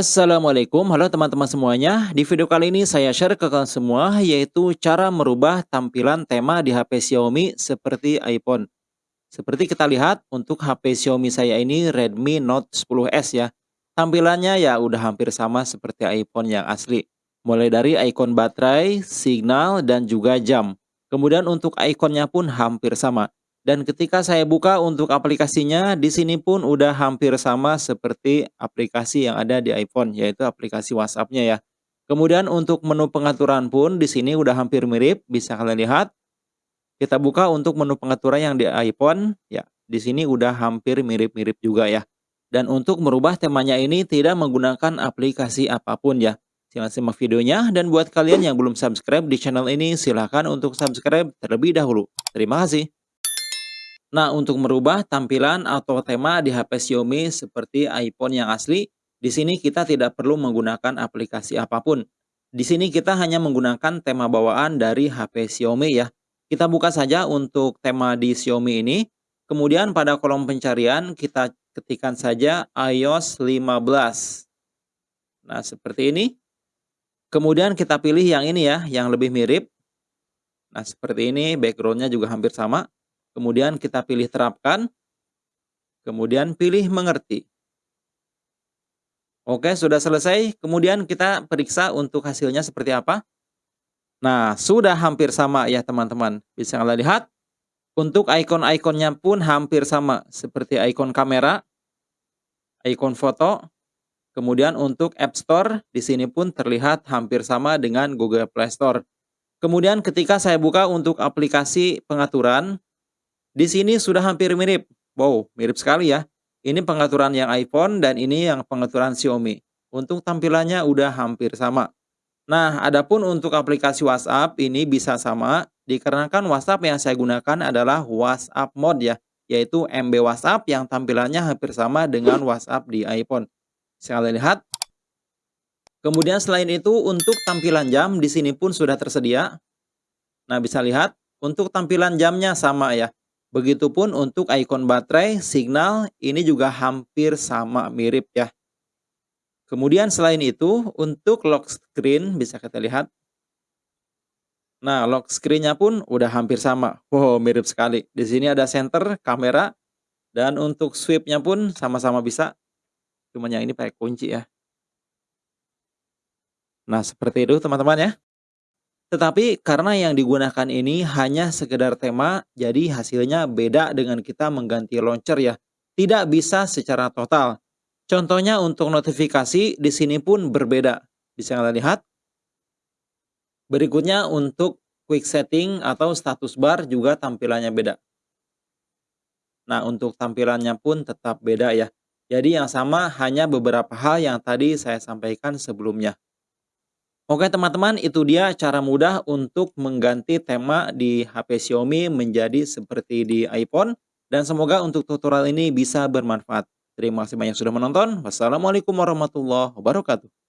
Assalamualaikum, halo teman-teman semuanya. Di video kali ini saya share ke kalian semua yaitu cara merubah tampilan tema di HP Xiaomi seperti iPhone. Seperti kita lihat untuk HP Xiaomi saya ini Redmi Note 10s ya. Tampilannya ya udah hampir sama seperti iPhone yang asli. Mulai dari ikon baterai, signal, dan juga jam. Kemudian untuk ikonnya pun hampir sama. Dan ketika saya buka untuk aplikasinya, di sini pun udah hampir sama seperti aplikasi yang ada di iPhone, yaitu aplikasi WhatsApp-nya ya. Kemudian untuk menu pengaturan pun di sini udah hampir mirip, bisa kalian lihat. Kita buka untuk menu pengaturan yang di iPhone, ya di sini udah hampir mirip-mirip juga ya. Dan untuk merubah temanya ini tidak menggunakan aplikasi apa pun ya. Silahkan simak videonya dan buat kalian yang belum subscribe di channel ini silahkan untuk subscribe terlebih dahulu. Terima kasih. Nah, untuk merubah tampilan atau tema di HP Xiaomi seperti iPhone yang asli, di sini kita tidak perlu menggunakan aplikasi apa pun. Di sini kita hanya menggunakan tema bawaan dari HP Xiaomi ya. Kita buka saja untuk tema di Xiaomi ini. Kemudian pada kolom pencarian kita ketikkan saja iOS 15. Nah, seperti ini. Kemudian kita pilih yang ini ya, yang lebih mirip. Nah, seperti ini, backgroundnya juga hampir sama. Kemudian kita pilih terapkan. Kemudian pilih mengerti. Oke, sudah selesai. Kemudian kita periksa untuk hasilnya seperti apa. Nah, sudah hampir sama ya teman-teman. Bisa kalian lihat. Untuk ikon-ikonnya pun hampir sama. Seperti ikon kamera, ikon foto. Kemudian untuk App Store, di sini pun terlihat hampir sama dengan Google Play Store. Kemudian ketika saya buka untuk aplikasi pengaturan, di sini sudah hampir mirip. Wow, mirip sekali ya. Ini pengaturan yang iPhone dan ini yang pengaturan Xiaomi. Untuk tampilannya udah hampir sama. Nah, adapun untuk aplikasi WhatsApp ini bisa sama dikarenakan WhatsApp yang saya gunakan adalah WhatsApp Mode ya, yaitu MB WhatsApp yang tampilannya hampir sama dengan WhatsApp di iPhone. Sekali lihat. Kemudian selain itu untuk tampilan jam di sini pun sudah tersedia. Nah, bisa lihat untuk tampilan jamnya sama ya. Begitupun untuk ikon baterai, signal, ini juga hampir sama mirip ya. Kemudian selain itu, untuk lock screen bisa kita lihat. Nah, lock screen-nya pun udah hampir sama. Wow, mirip sekali. Di sini ada center, kamera, dan untuk sweep-nya pun sama-sama bisa. Cuman yang ini pakai kunci ya. Nah, seperti itu teman-teman ya. Tetapi karena yang digunakan ini hanya sekedar tema, jadi hasilnya beda dengan kita mengganti launcher ya. Tidak bisa secara total. Contohnya untuk notifikasi di sini pun berbeda. Bisa kalian lihat. Berikutnya untuk quick setting atau status bar juga tampilannya beda. Nah, untuk tampilannya pun tetap beda ya. Jadi yang sama hanya beberapa hal yang tadi saya sampaikan sebelumnya. Oke teman-teman, itu dia cara mudah untuk mengganti tema di HP Xiaomi menjadi seperti di iPhone. Dan semoga untuk tutorial ini bisa bermanfaat. Terima kasih banyak sudah menonton. Wassalamualaikum warahmatullahi wabarakatuh.